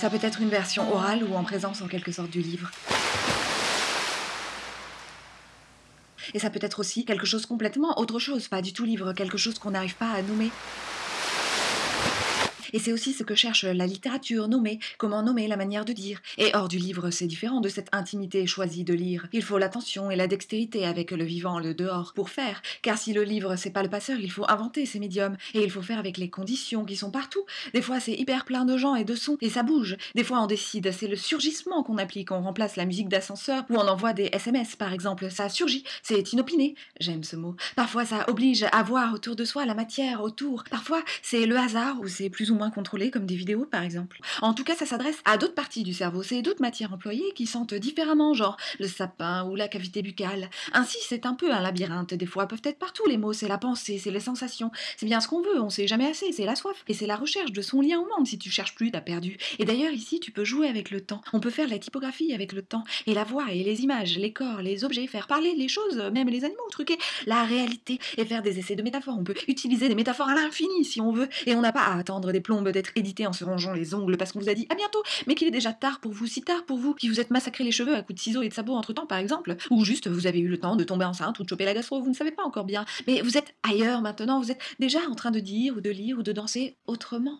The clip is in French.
Ça peut être une version orale ou en présence en quelque sorte du livre. Et ça peut être aussi quelque chose complètement autre chose, pas du tout livre, quelque chose qu'on n'arrive pas à nommer. Et c'est aussi ce que cherche la littérature, nommer, comment nommer la manière de dire. Et hors du livre, c'est différent de cette intimité choisie de lire. Il faut l'attention et la dextérité avec le vivant, le dehors, pour faire. Car si le livre, c'est pas le passeur, il faut inventer ces médiums. Et il faut faire avec les conditions qui sont partout. Des fois, c'est hyper plein de gens et de sons, et ça bouge. Des fois, on décide, c'est le surgissement qu'on applique. On remplace la musique d'ascenseur, ou on envoie des SMS, par exemple. Ça surgit, c'est inopiné. J'aime ce mot. Parfois, ça oblige à voir autour de soi la matière autour. Parfois, c'est le hasard, ou c'est plus ou moins contrôlé, comme des vidéos par exemple. En tout cas, ça s'adresse à d'autres parties du cerveau, c'est d'autres matières employées qui sentent différemment, genre le sapin ou la cavité buccale. Ainsi, c'est un peu un labyrinthe, des fois peuvent être partout les mots, c'est la pensée, c'est les sensations, c'est bien ce qu'on veut, on sait jamais assez, c'est la soif, et c'est la recherche de son lien au monde, si tu cherches plus, t'as perdu. Et d'ailleurs, ici, tu peux jouer avec le temps, on peut faire la typographie avec le temps, et la voix, et les images, les corps, les objets, faire parler les choses, même les animaux, truquer la réalité, et faire des essais de métaphores, on peut utiliser des métaphores à l'infini si on veut, et on n'a pas à attendre des plombes d'être édité en se rangeant les ongles parce qu'on vous a dit à bientôt, mais qu'il est déjà tard pour vous, si tard pour vous, qui vous êtes massacré les cheveux à coups de ciseaux et de sabots entre temps par exemple, ou juste vous avez eu le temps de tomber enceinte ou de choper la gastro, vous ne savez pas encore bien, mais vous êtes ailleurs maintenant, vous êtes déjà en train de dire ou de lire ou de danser autrement.